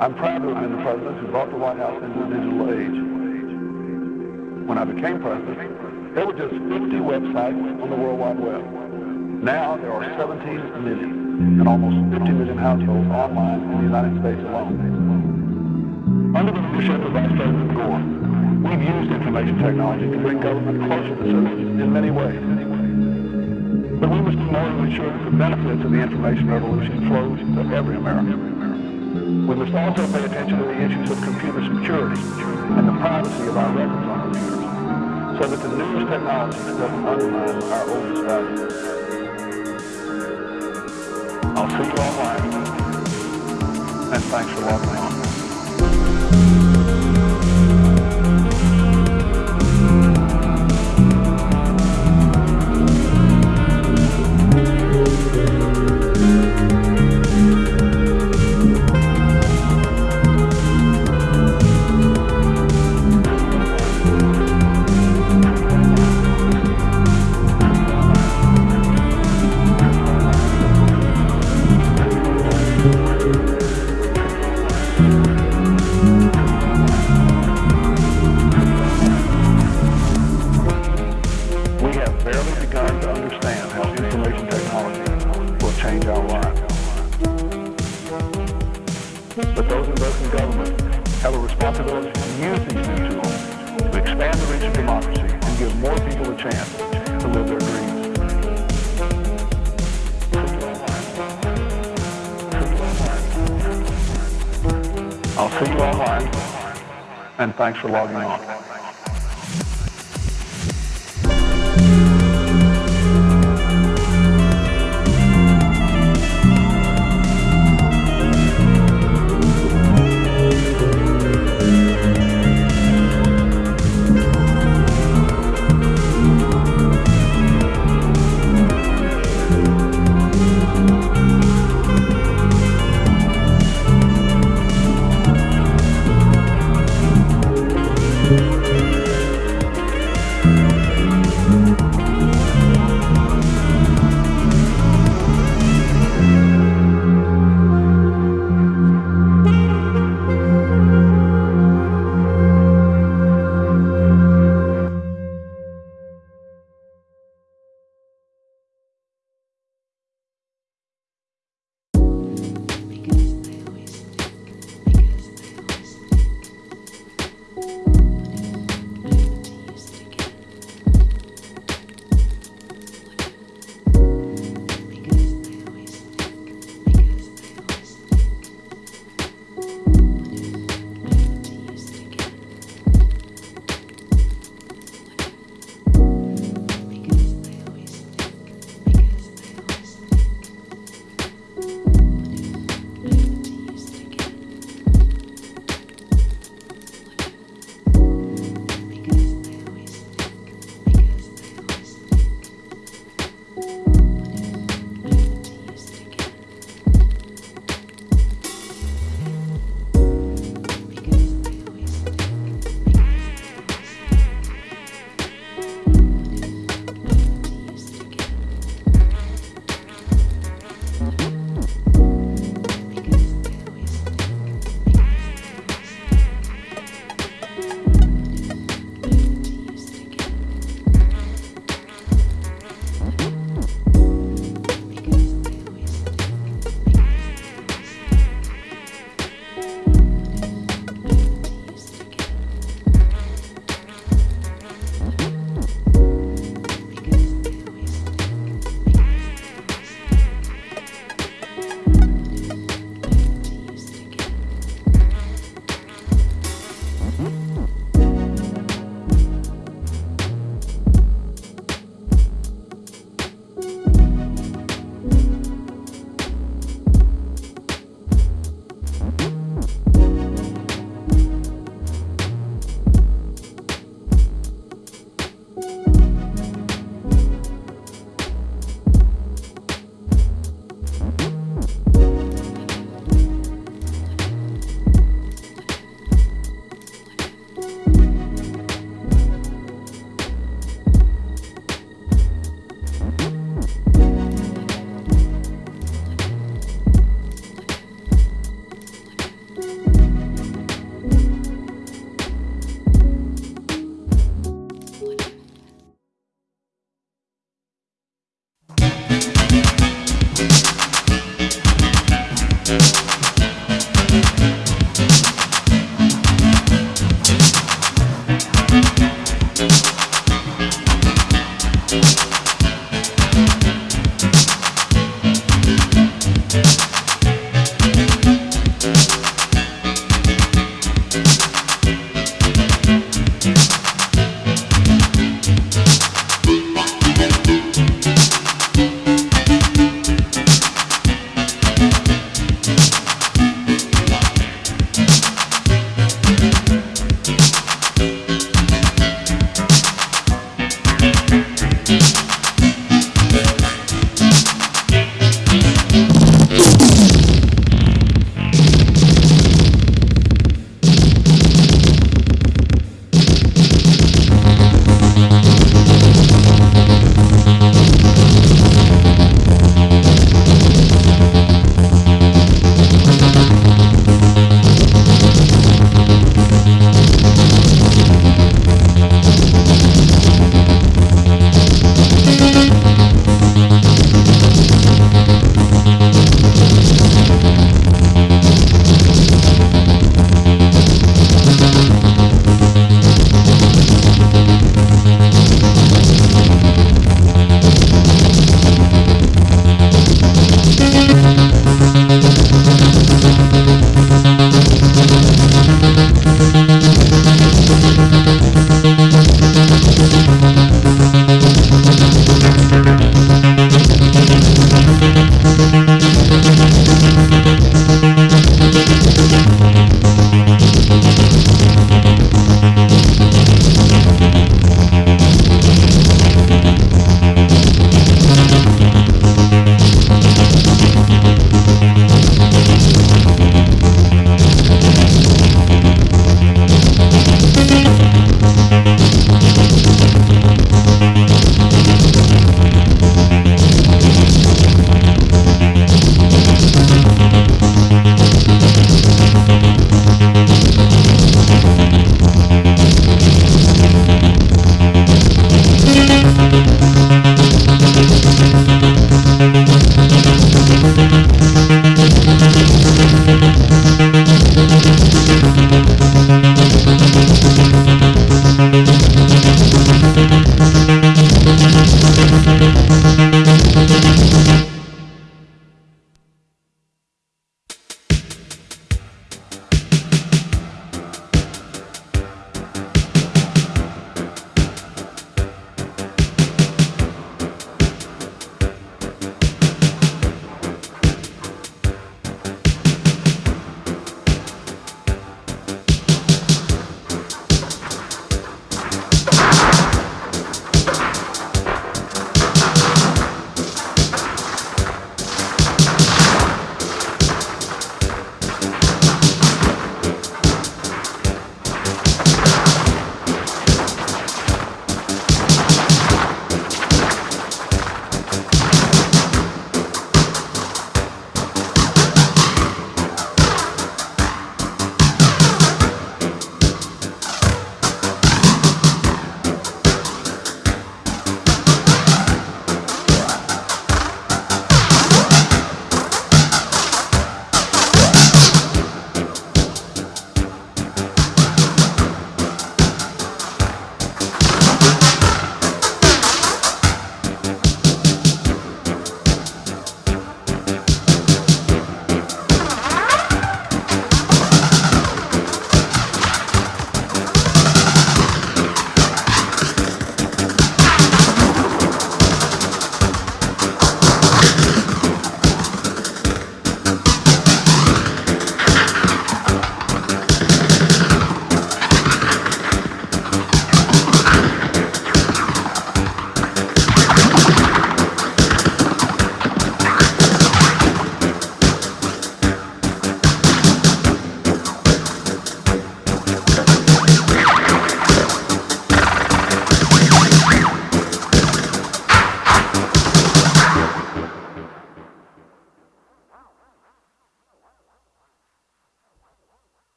I'm proud to have been the president who brought the White House into the digital age. When I became president, there were just 50 websites on the World Wide Web. Now there are 17 million and almost 50 million households online in the United States alone. Under the leadership of Vice President Gore, we've used information technology to bring government closer to citizens in many ways. But we must do more to ensure that the benefits of the information revolution flows to every American. We must also pay attention to the issues of computer security and the privacy of our records on computers so that the newest technology doesn't undermine our oldest values. I'll see you online, and thanks for on. Thanks for logging on.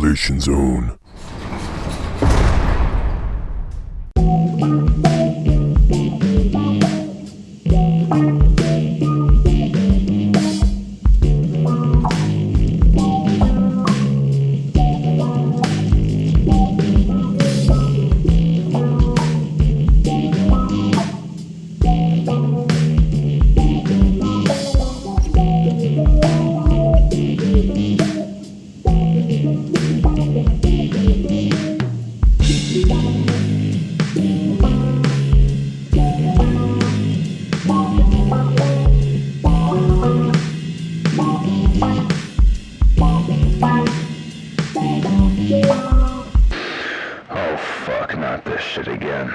Isolation Zone. Not this shit again.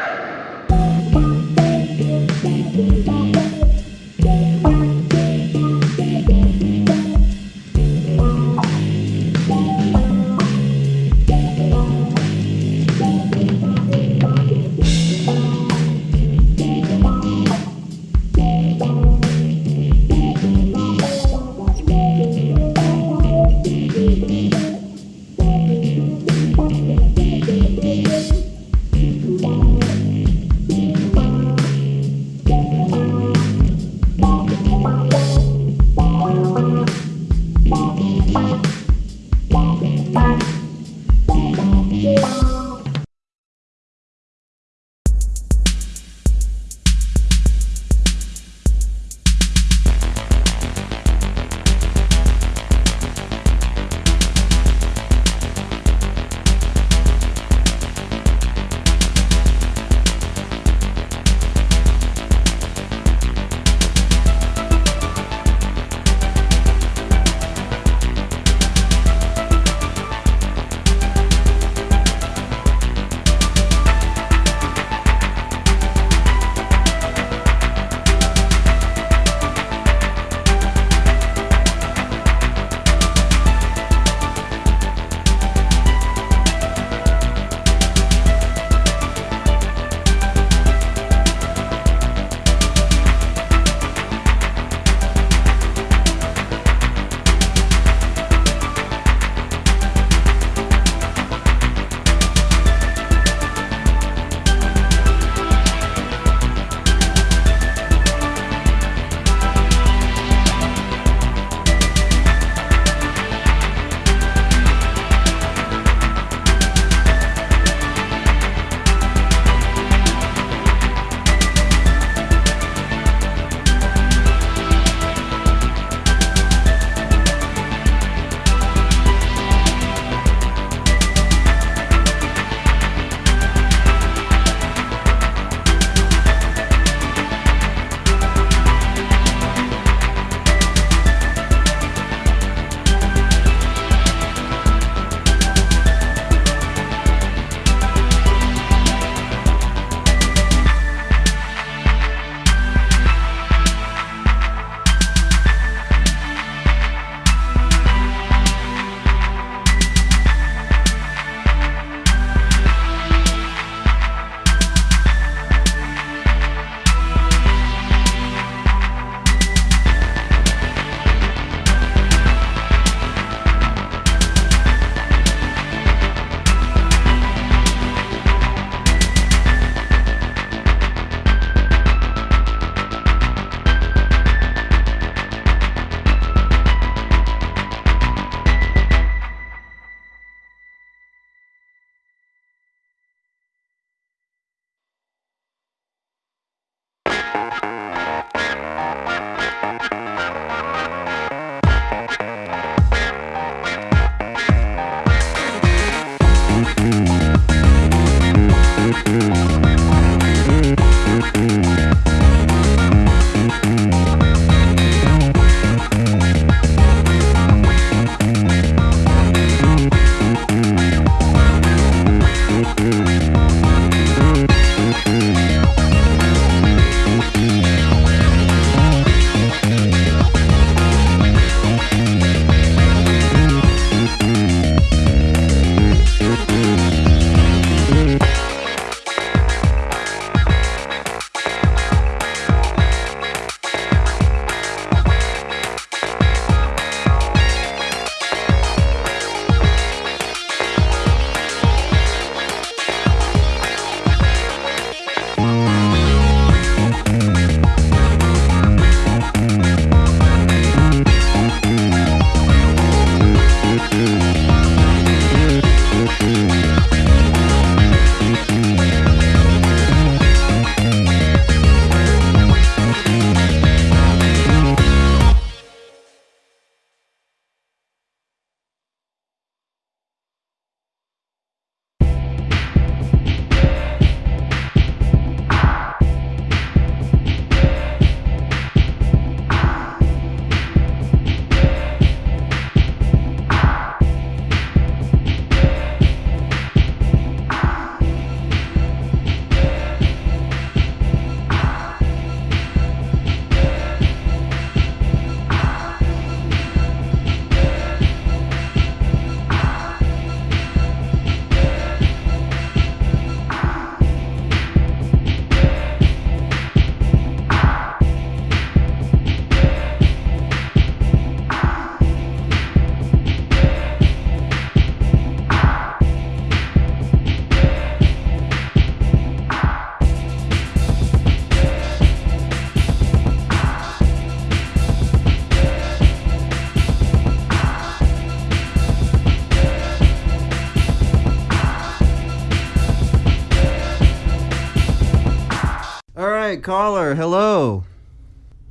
Caller. Hello.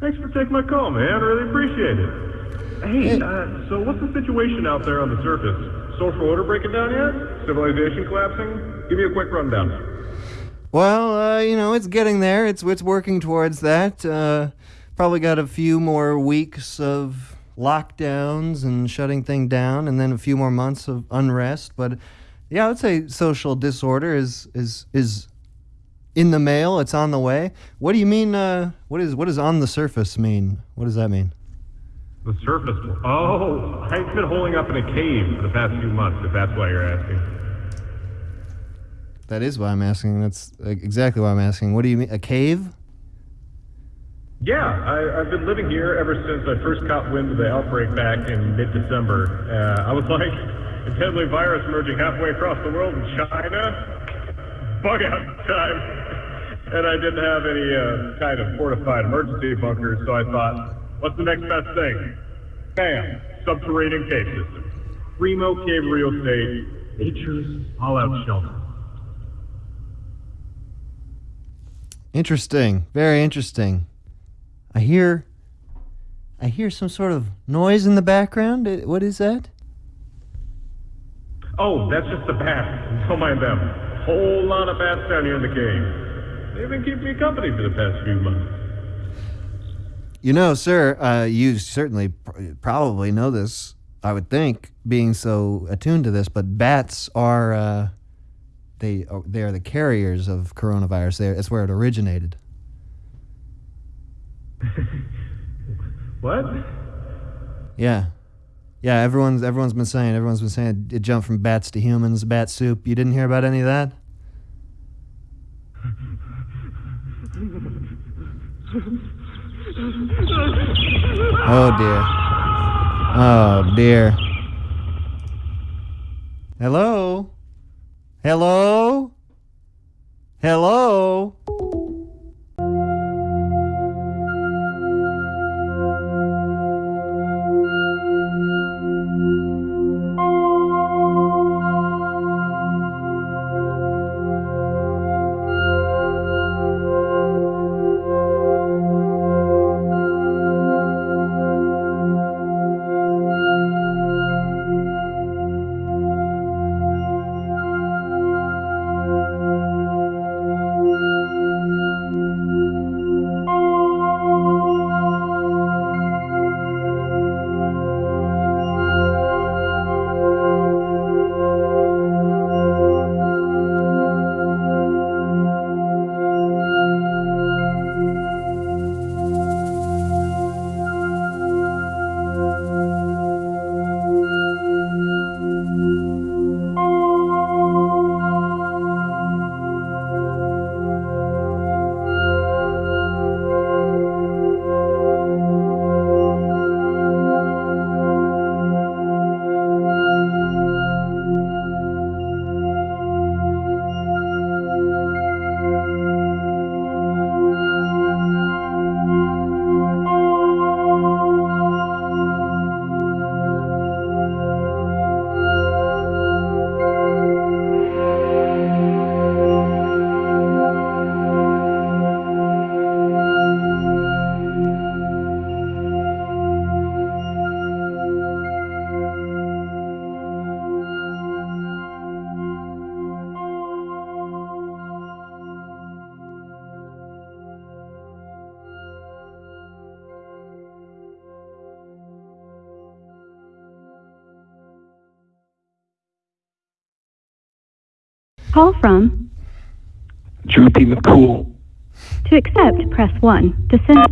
Thanks for taking my call, man. I really appreciate it. Hey, uh, so what's the situation out there on the surface? Social order breaking down yet? Civilization collapsing? Give me a quick rundown. Well, uh, you know, it's getting there. It's it's working towards that. Uh, probably got a few more weeks of lockdowns and shutting thing down, and then a few more months of unrest. But yeah, I would say social disorder is is is in the mail. It's on the way. What do you mean? Uh, what is what does on the surface mean? What does that mean? The surface. Oh, I've been holding up in a cave for the past few months. If that's why you're asking. That is why I'm asking. That's exactly why I'm asking. What do you mean? A cave? Yeah, I, I've been living here ever since I first caught wind of the outbreak back in mid-December. Uh, I was like, a deadly virus emerging halfway across the world in China. Bug out time. And I didn't have any uh, kind of fortified emergency bunkers, so I thought, what's the next best thing? Bam! Subterranean cave system. Primo cave real estate. Nature's all-out shelter. Interesting. Very interesting. I hear I hear some sort of noise in the background. What is that? Oh, that's just the bats. Don't mind them. Whole lot of bats down here in the cave. They've been keeping me company for the past few months. You know, sir, uh, you certainly pr- probably know this, I would think, being so attuned to this, but bats are uh, they are, they are the carriers of coronavirus. They're, that's where it originated. What? Yeah. Yeah, everyone's everyone's been saying everyone's been saying it jumped from bats to humans, bat soup. You didn't hear about any of that? Oh dear. Oh dear. Hello? Hello? Hello? Call from. Droopy McCool. To accept, press 1. To send.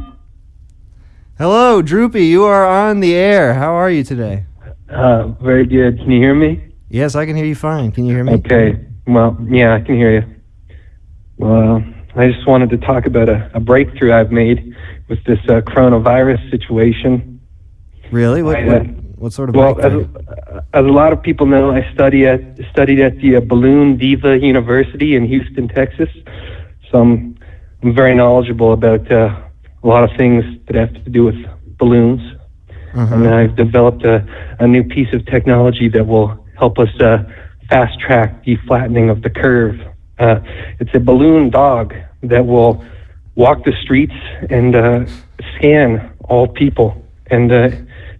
Hello, Droopy. You are on the air. How are you today? Uh, very good. Can you hear me? Yes, I can hear you fine. Can you hear me? Okay. Well, yeah, I can hear you. Well, I just wanted to talk about a, a breakthrough I've made with this uh, coronavirus situation. Really? What, I, uh, what sort of Well, as, as a lot of people know, I study at studied at the uh, Balloon Diva University in Houston, Texas. So I'm, I'm very knowledgeable about uh, a lot of things that have to do with balloons. Uh-huh. and I've developed a, a new piece of technology that will help us uh, fast track the flattening of the curve. Uh, it's a balloon dog that will walk the streets and uh, scan all people. And uh,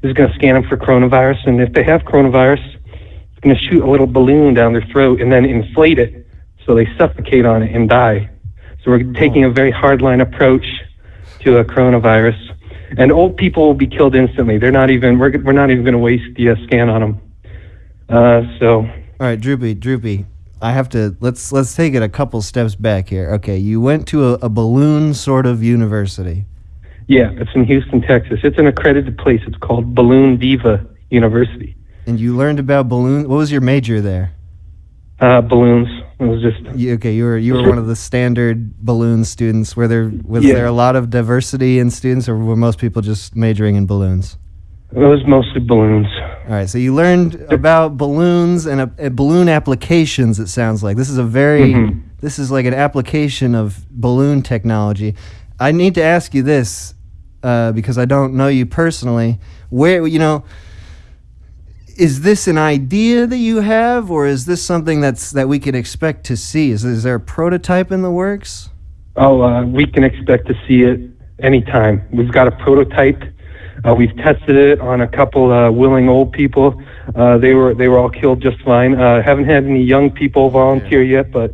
is going to scan them for coronavirus. And if they have coronavirus, it's going to shoot a little balloon down their throat and then inflate it so they suffocate on it and die. So we're taking a very hardline approach to a coronavirus. And old people will be killed instantly. They're not even. We're, we're not even going to waste the uh, scan on them. Uh, so All right, Droopy, Droopy. I have to let's let's take it a couple steps back here. Okay, you went to a, a balloon sort of university. Yeah, it's in Houston, Texas. It's an accredited place. It's called Balloon Diva University. And you learned about balloons. What was your major there? Uh, balloons. It was just You, okay, you were you were one of the standard balloon students. Were there was Yeah. there a lot of diversity in students, or were most people just majoring in balloons? it was mostly balloons. All right, so you learned about balloons and uh, uh, balloon applications. It sounds like this is a very Mhm. this is like an application of balloon technology. I need to ask you this uh, because I don't know you personally. Where you know is this an idea that you have, or is this something that's that we can expect to see? Is, is there a prototype in the works? Oh, uh, we can expect to see it anytime. We've got a prototype. Uh, we've tested it on a couple uh, willing old people. Uh, they were they were all killed just fine. Uh, haven't had any young people volunteer yet, but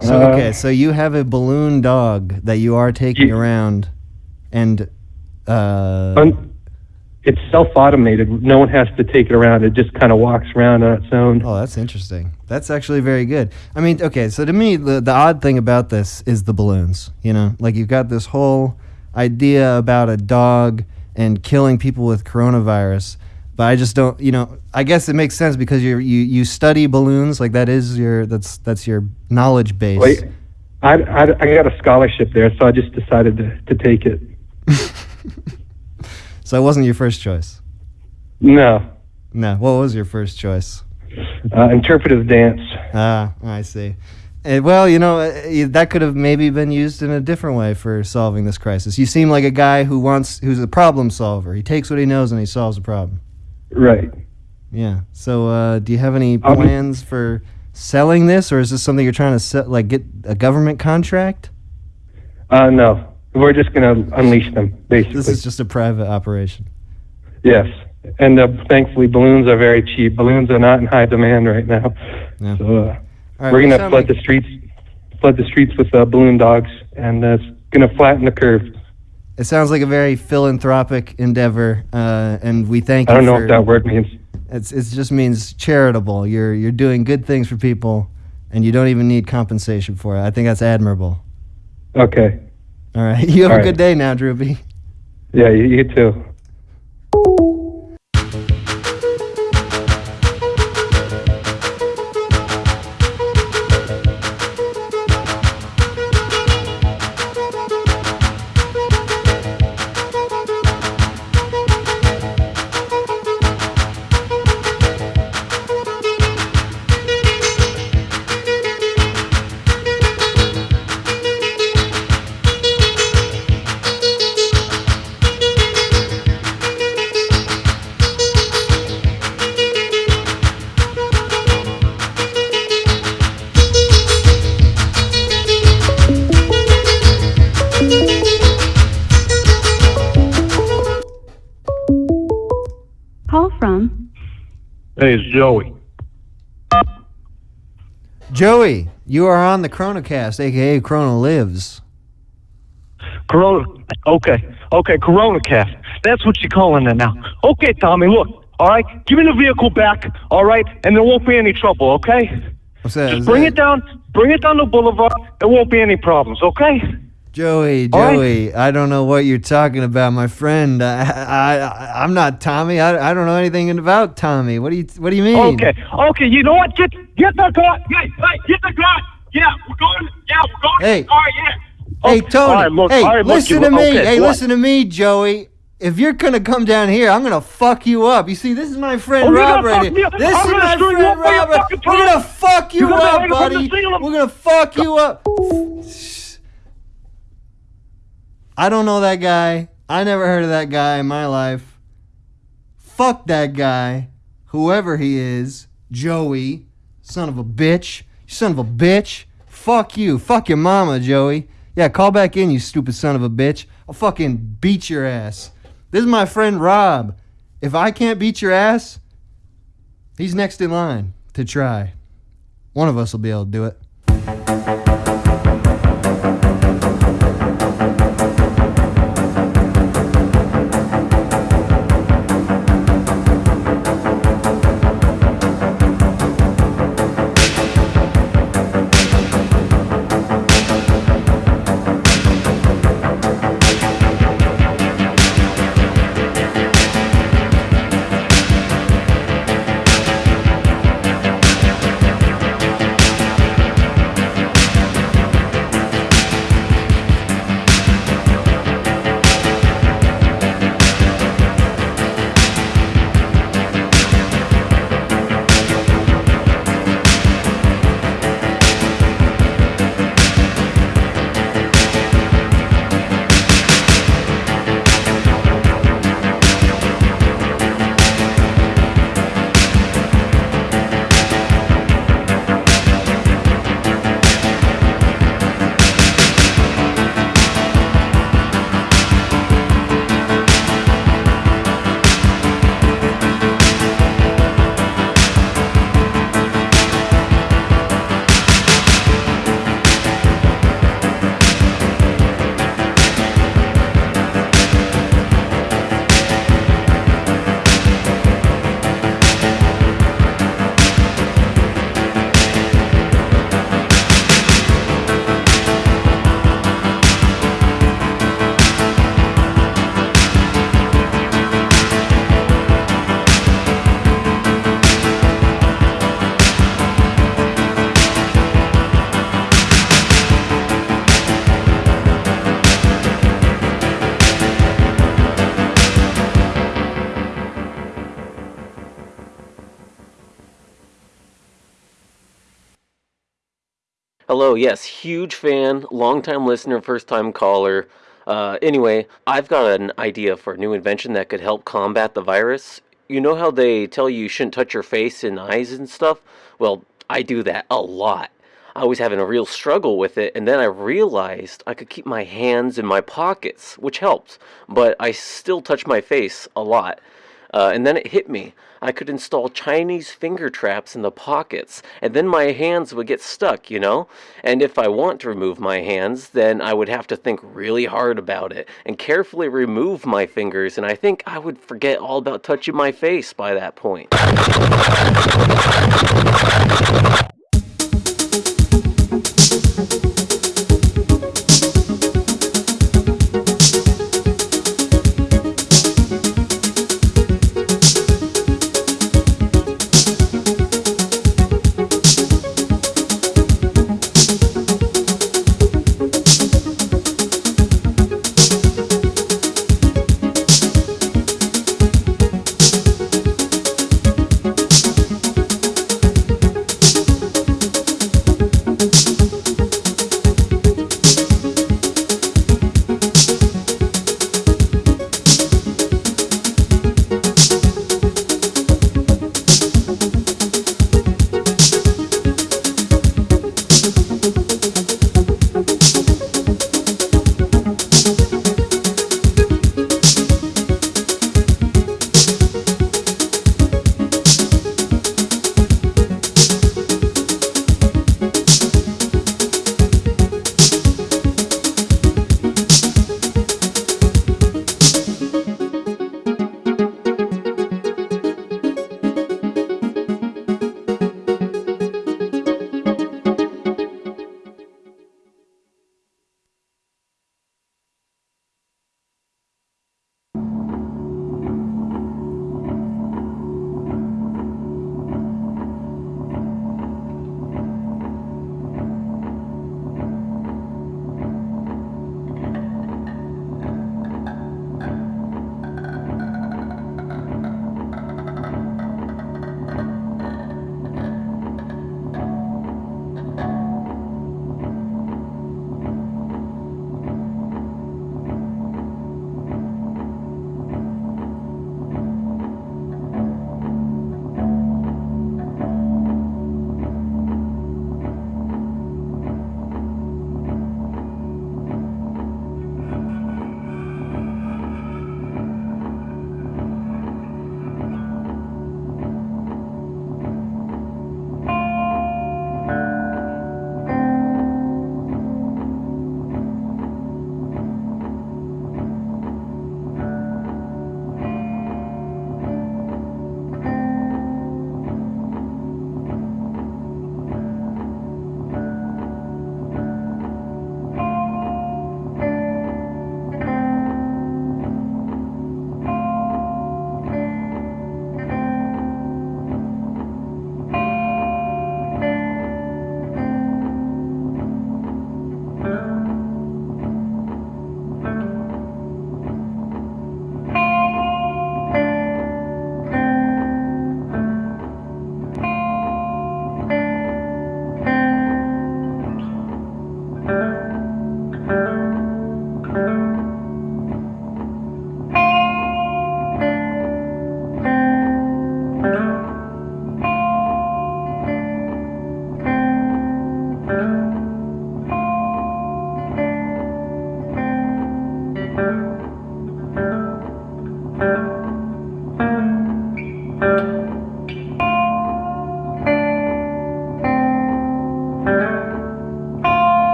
So Uh, okay, so you have a balloon dog that you are taking Ye- around, and uh, un- it's self-automated. No one has to take it around. It just kind of walks around on its own. Oh, that's interesting. That's actually very good. I mean, okay, so to me, the, the odd thing about this is the balloons. You know, like you've got this whole idea about a dog and killing people with coronavirus, but I just don't. You know, I guess it makes sense because you you you study balloons. Like that is your that's that's your knowledge base. Wait, I, I, I got a scholarship there, so I just decided to, to take it. So it wasn't your first choice. No, No. What was your first choice? uh, interpretive dance. Ah, I see. Eh, well, you know, eh, that could have maybe been used in a different way for solving this crisis. You seem like a guy who wants, who's a problem solver. He takes what he knows and he solves a problem. Right. Yeah. So, uh, do you have any plans for selling this, or is this something you're trying to sell, like get a government contract? Uh, no, we're just gonna unleash them, basically. This is just a private operation. Yes, and uh, thankfully balloons are very cheap. Balloons are not in high demand right now, Yeah. so uh, right, we're gonna flood like- the streets, flood the streets with uh, balloon dogs, and uh, it's gonna flatten the curve. It sounds like a very philanthropic endeavor, uh, and we thank you. I don't know for. what that word means. It's it just means charitable. You're you're doing good things for people, and you don't even need compensation for it. I think that's admirable. Okay, All right, you have All a right. good day now, Droopy. yeah, you, you too. Joey, you are on the Chronocast, aka Chrono Lives. Corona. Okay, okay, Corona Cast. That's what you're calling it now. Okay, Tommy, look. All right, give me the vehicle back. All right, and there won't be any trouble. Okay. What's that? Just bring that- it down. Bring it down the boulevard. There won't be any problems. Okay. Joey, All right. Joey, I don't know what you're talking about, my friend. I, I, I I'm not Tommy. I, I don't know anything about Tommy. What do you What do you mean? Okay. Okay. You know what? Get get the gun. Hey, hey, get the gun. Yeah, we're going. Yeah, we're going. Hey. All right. Yeah. Hey, Okay, Tony. All right, look, hey, all right, look, listen you- to me. okay, hey, what? listen to me, Joey. If you're gonna come down here, I'm gonna fuck you up. You see, this is my friend Oh, Rob right here. This I'm is my friend up while you're Robert. We're gonna fuck you You're gonna up, hide from the buddy. We're gonna fuck you up. I don't know that guy. I never heard of that guy in my life. Fuck that guy, whoever he is, Joey, son of a bitch, son of a bitch. Fuck you. Fuck your mama, Joey. Yeah, call back in, you stupid son of a bitch. I'll fucking beat your ass. This is my friend Rob. If I can't beat your ass, he's next in line to try. One of us will be able to do it. Hello, yes, huge fan, long-time listener, first-time caller. Uh, anyway, I've got an idea for a new invention that could help combat the virus. You know how they tell you you shouldn't touch your face and eyes and stuff? Well, I do that a lot. I was having a real struggle with it, and then I realized I could keep my hands in my pockets, which helps, but I still touch my face a lot. Uh, and then it hit me. I could install Chinese finger traps in the pockets, and then my hands would get stuck, you know? And if I want to remove my hands, then I would have to think really hard about it and carefully remove my fingers, and I think I would forget all about touching my face by that point.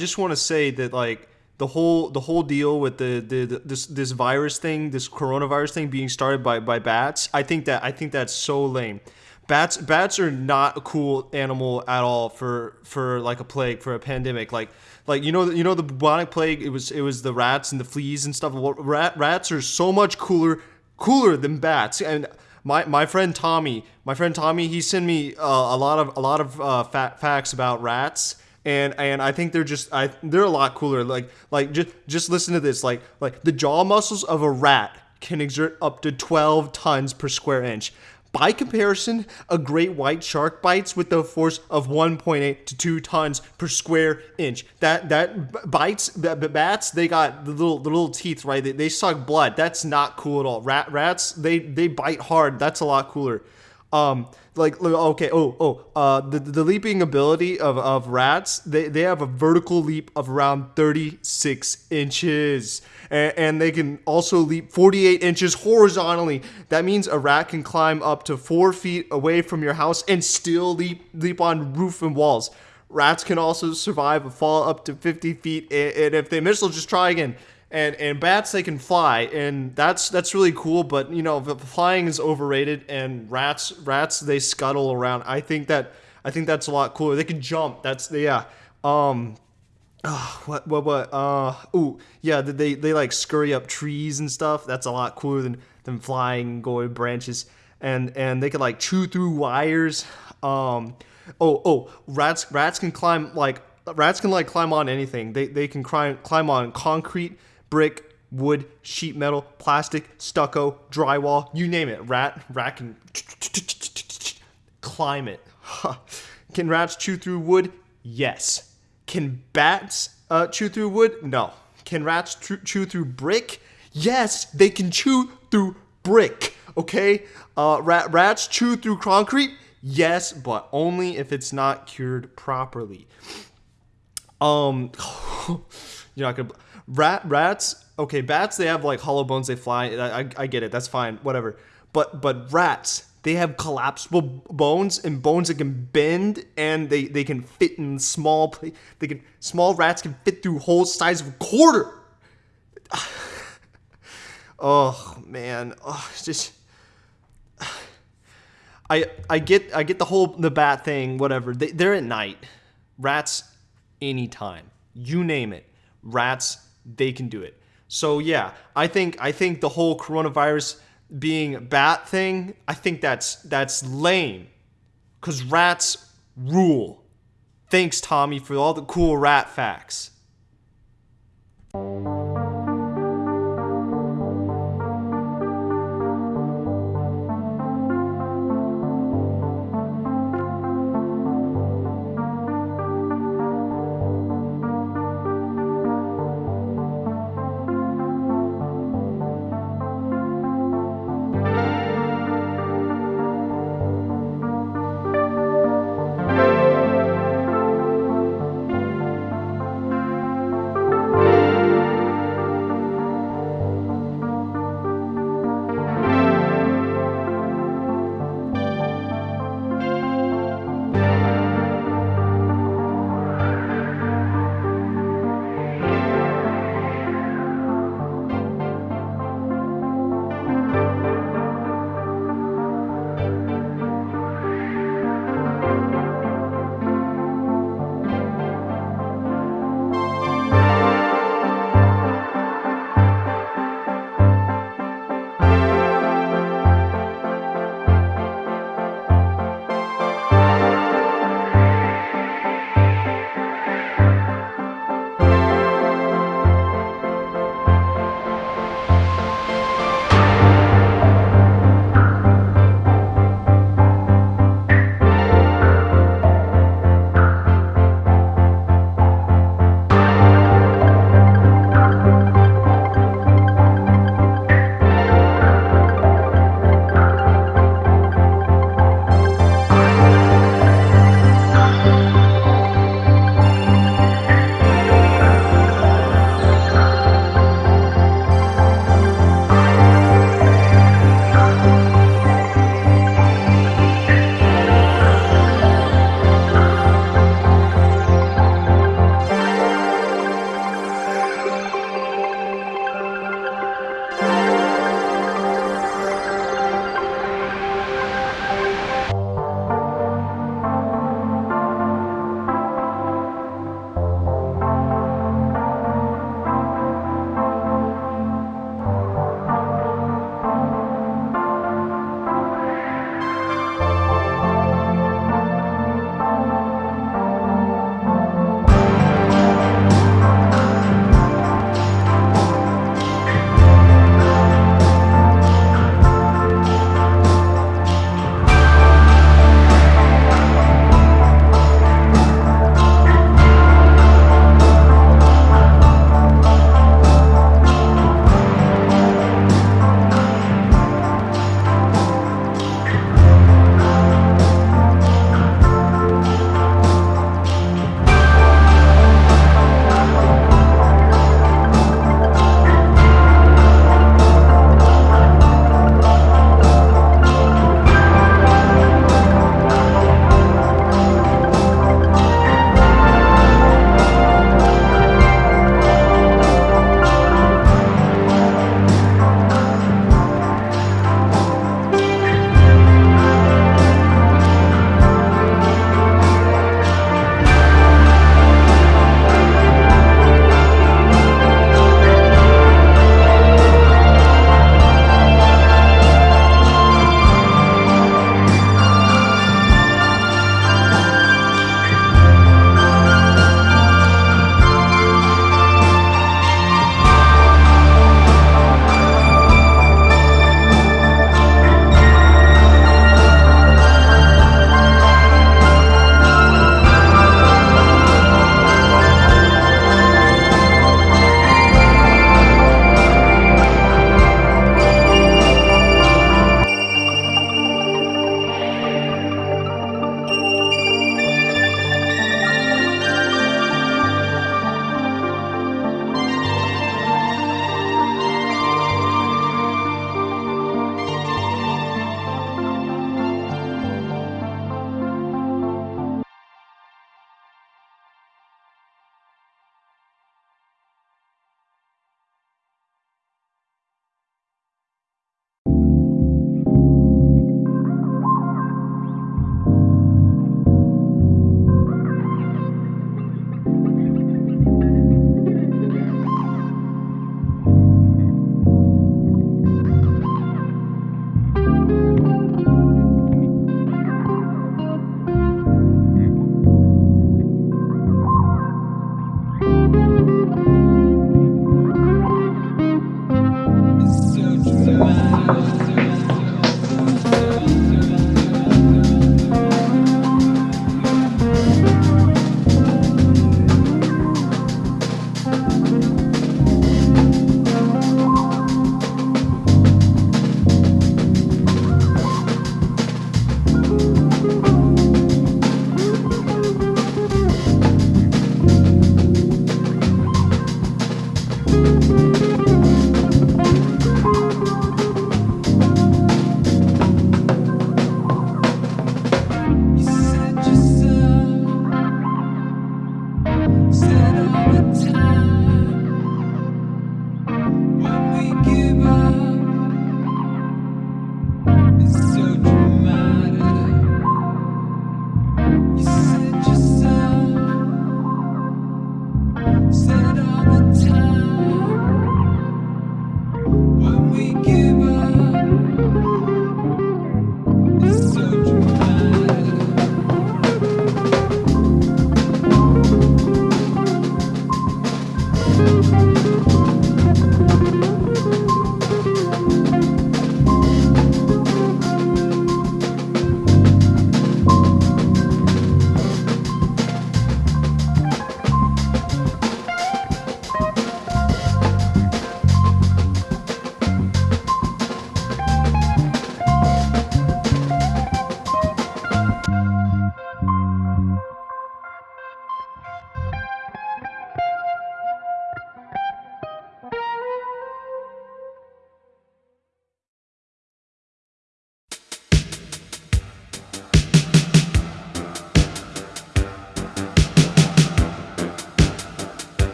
Just want to say that like the whole the whole deal with the, the, the this this virus thing, this coronavirus thing being started by by bats. I think that I think that's so lame. Bats bats are not a cool animal at all for for like a plague for a pandemic. Like like you know you know the bubonic plague. It was it was the rats and the fleas and stuff. Rat, rats are so much cooler cooler than bats and my my friend Tommy, my friend Tommy, he sent me uh, a lot of a lot of uh, facts about rats, and and I think they're just I they're a lot cooler. Like like just just listen to this. Like like the jaw muscles of a rat can exert up to 12 tons per square inch. By comparison, a great white shark bites with the force of 1.8 to 2 tons per square inch. That that bites bats. They got the little the little teeth, right? They, they suck blood. That's not cool at all. Rat rats they they bite hard. That's a lot cooler. Um, like okay, oh oh, uh, the the leaping ability of, of rats, they they have a vertical leap of around 36 inches, and, and they can also leap 48 inches horizontally. That means a rat can climb up to four feet away from your house and still leap leap on roof and walls. Rats can also survive a fall up to 50 feet, and if they miss, they'll just try again and and bats they can fly and that's that's really cool but you know flying is overrated and rats rats they scuttle around. I think that i think that's a lot cooler. They can jump that's the yeah. Um uh, what what what uh ooh yeah they they like scurry up trees and stuff. That's a lot cooler than than flying going branches. And and they can like chew through wires. Um oh oh rats rats can climb like rats can like climb on anything. They they can climb climb on concrete brick, wood, sheet metal, plastic, stucco, drywall, you name it. Rat, rat can climb it. Can rats chew through wood? Yes. Can bats uh, chew through wood? No. Can rats chew through brick? Yes, they can chew through brick. Okay? Uh, rat, rats chew through concrete? Yes, but only if it's not cured properly. Um, you're not gonna. Rat rats, okay, bats they have like hollow bones, they fly. I, I, I get it, that's fine, whatever. But but rats, they have collapsible bones and bones that can bend and they, they can fit in small they can small rats can fit through holes size of a quarter. oh man, oh, just I I get I get the whole the bat thing, whatever. They, they're at night. Rats, anytime. You name it. Rats they can do it. So yeah, I think I think the whole coronavirus being a bat thing, I think that's that's lame. Cause rats rule. Thanks, Tommy, for all the cool rat facts.